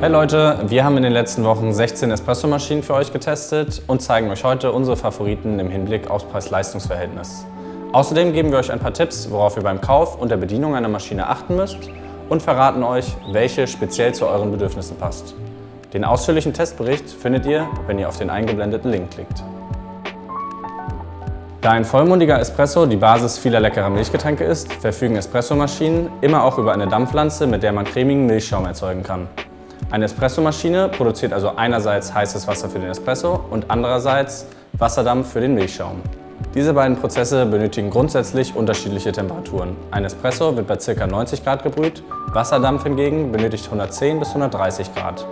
Hey Leute, wir haben in den letzten Wochen 16 Espresso-Maschinen für euch getestet und zeigen euch heute unsere Favoriten im Hinblick aufs Preis-Leistungs-Verhältnis. Außerdem geben wir euch ein paar Tipps, worauf ihr beim Kauf und der Bedienung einer Maschine achten müsst und verraten euch, welche speziell zu euren Bedürfnissen passt. Den ausführlichen Testbericht findet ihr, wenn ihr auf den eingeblendeten Link klickt. Da ein vollmundiger Espresso die Basis vieler leckerer Milchgetränke ist, verfügen Espressomaschinen immer auch über eine Dampflanze, mit der man cremigen Milchschaum erzeugen kann. Eine Espressomaschine produziert also einerseits heißes Wasser für den Espresso und andererseits Wasserdampf für den Milchschaum. Diese beiden Prozesse benötigen grundsätzlich unterschiedliche Temperaturen. Ein Espresso wird bei ca. 90 Grad gebrüht, Wasserdampf hingegen benötigt 110 bis 130 Grad.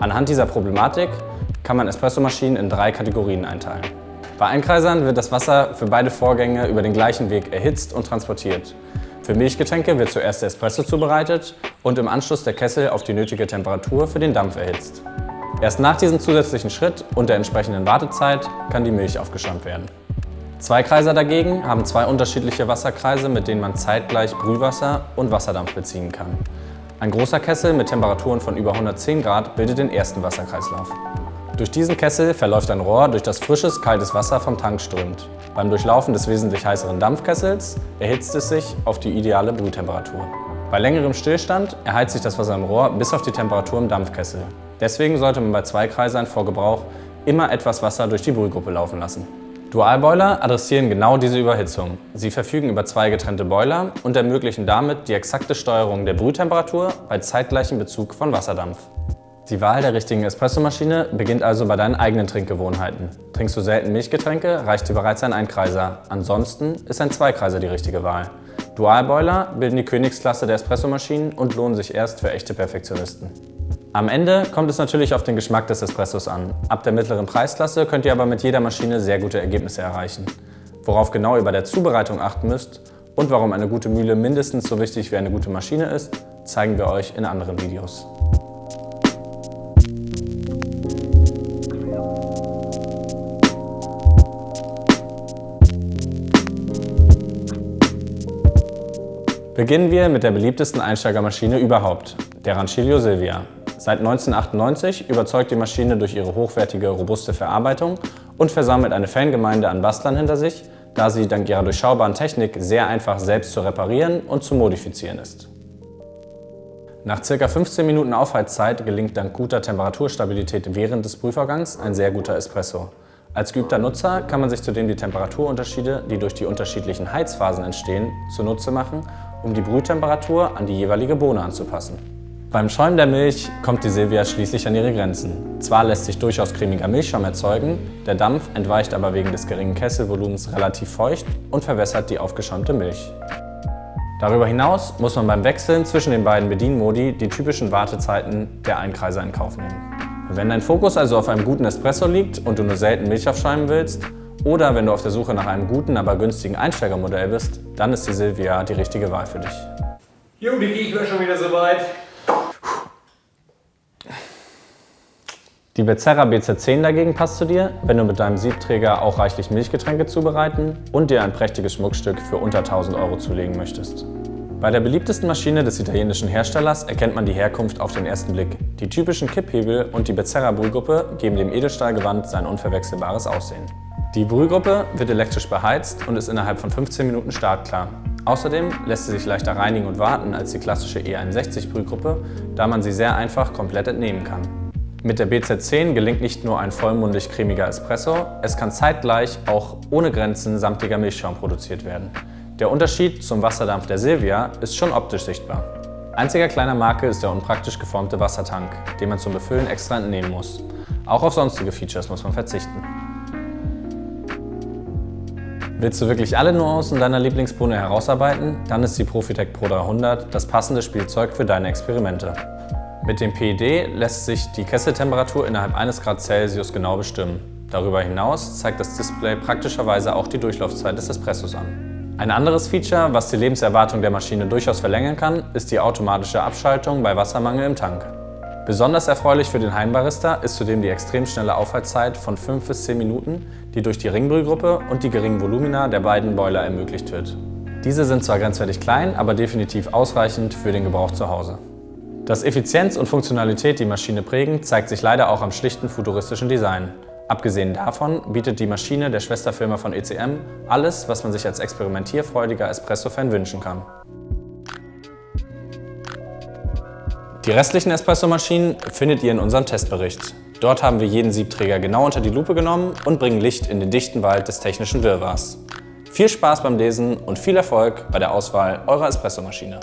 Anhand dieser Problematik kann man Espressomaschinen in drei Kategorien einteilen. Bei Einkreisern wird das Wasser für beide Vorgänge über den gleichen Weg erhitzt und transportiert. Für Milchgetränke wird zuerst der Espresso zubereitet und im Anschluss der Kessel auf die nötige Temperatur für den Dampf erhitzt. Erst nach diesem zusätzlichen Schritt und der entsprechenden Wartezeit kann die Milch aufgeschäumt werden. Zweikreiser dagegen haben zwei unterschiedliche Wasserkreise, mit denen man zeitgleich Brühwasser und Wasserdampf beziehen kann. Ein großer Kessel mit Temperaturen von über 110 Grad bildet den ersten Wasserkreislauf. Durch diesen Kessel verläuft ein Rohr, durch das frisches, kaltes Wasser vom Tank strömt. Beim Durchlaufen des wesentlich heißeren Dampfkessels erhitzt es sich auf die ideale Brühtemperatur. Bei längerem Stillstand erheizt sich das Wasser im Rohr bis auf die Temperatur im Dampfkessel. Deswegen sollte man bei Zweikreisern vor Gebrauch immer etwas Wasser durch die Brühgruppe laufen lassen. Dualboiler adressieren genau diese Überhitzung. Sie verfügen über zwei getrennte Boiler und ermöglichen damit die exakte Steuerung der Brühtemperatur bei zeitgleichem Bezug von Wasserdampf. Die Wahl der richtigen Espressomaschine beginnt also bei deinen eigenen Trinkgewohnheiten. Trinkst du selten Milchgetränke, reicht dir bereits ein Einkreiser. Ansonsten ist ein Zweikreiser die richtige Wahl. Dualboiler bilden die Königsklasse der Espressomaschinen und lohnen sich erst für echte Perfektionisten. Am Ende kommt es natürlich auf den Geschmack des Espressos an. Ab der mittleren Preisklasse könnt ihr aber mit jeder Maschine sehr gute Ergebnisse erreichen. Worauf genau ihr bei der Zubereitung achten müsst und warum eine gute Mühle mindestens so wichtig wie eine gute Maschine ist, zeigen wir euch in anderen Videos. Beginnen wir mit der beliebtesten Einsteigermaschine überhaupt, der Rancilio Silvia. Seit 1998 überzeugt die Maschine durch ihre hochwertige, robuste Verarbeitung und versammelt eine Fangemeinde an Bastlern hinter sich, da sie dank ihrer durchschaubaren Technik sehr einfach selbst zu reparieren und zu modifizieren ist. Nach ca. 15 Minuten Aufheizzeit gelingt dank guter Temperaturstabilität während des Prüfvorgangs ein sehr guter Espresso. Als geübter Nutzer kann man sich zudem die Temperaturunterschiede, die durch die unterschiedlichen Heizphasen entstehen, zunutze machen um die Brühtemperatur an die jeweilige Bohne anzupassen. Beim Schäumen der Milch kommt die Silvia schließlich an ihre Grenzen. Zwar lässt sich durchaus cremiger Milchschaum erzeugen, der Dampf entweicht aber wegen des geringen Kesselvolumens relativ feucht und verwässert die aufgeschäumte Milch. Darüber hinaus muss man beim Wechseln zwischen den beiden Bedienmodi die typischen Wartezeiten der Einkreiser in Kauf nehmen. Wenn dein Fokus also auf einem guten Espresso liegt und du nur selten Milch aufschäumen willst, oder wenn du auf der Suche nach einem guten, aber günstigen Einsteigermodell bist, dann ist die Silvia die richtige Wahl für dich. Jo, die ich wäre schon wieder soweit. Die Becerra BZ10 dagegen passt zu dir, wenn du mit deinem Siebträger auch reichlich Milchgetränke zubereiten und dir ein prächtiges Schmuckstück für unter 1000 Euro zulegen möchtest. Bei der beliebtesten Maschine des italienischen Herstellers erkennt man die Herkunft auf den ersten Blick. Die typischen Kipphebel und die Becerra Brühgruppe geben dem Edelstahlgewand sein unverwechselbares Aussehen. Die Brühgruppe wird elektrisch beheizt und ist innerhalb von 15 Minuten startklar. Außerdem lässt sie sich leichter reinigen und warten als die klassische E61 Brühgruppe, da man sie sehr einfach komplett entnehmen kann. Mit der BZ10 gelingt nicht nur ein vollmundig cremiger Espresso, es kann zeitgleich auch ohne Grenzen samtiger Milchschaum produziert werden. Der Unterschied zum Wasserdampf der Silvia ist schon optisch sichtbar. Einziger kleiner Makel ist der unpraktisch geformte Wassertank, den man zum Befüllen extra entnehmen muss. Auch auf sonstige Features muss man verzichten. Willst du wirklich alle Nuancen deiner Lieblingsbohne herausarbeiten? Dann ist die Profitec Pro 300 das passende Spielzeug für deine Experimente. Mit dem PED lässt sich die Kesseltemperatur innerhalb eines Grad Celsius genau bestimmen. Darüber hinaus zeigt das Display praktischerweise auch die Durchlaufzeit des Espressos an. Ein anderes Feature, was die Lebenserwartung der Maschine durchaus verlängern kann, ist die automatische Abschaltung bei Wassermangel im Tank. Besonders erfreulich für den Heimbarista ist zudem die extrem schnelle Aufhaltzeit von 5 bis 10 Minuten, die durch die Ringbrühgruppe und die geringen Volumina der beiden Boiler ermöglicht wird. Diese sind zwar grenzwertig klein, aber definitiv ausreichend für den Gebrauch zu Hause. Dass Effizienz und Funktionalität die Maschine prägen, zeigt sich leider auch am schlichten futuristischen Design. Abgesehen davon bietet die Maschine der Schwesterfirma von ECM alles, was man sich als experimentierfreudiger Espresso-Fan wünschen kann. Die restlichen Espresso-Maschinen findet ihr in unserem Testbericht. Dort haben wir jeden Siebträger genau unter die Lupe genommen und bringen Licht in den dichten Wald des technischen Wirrwarrs. Viel Spaß beim Lesen und viel Erfolg bei der Auswahl eurer Espressomaschine.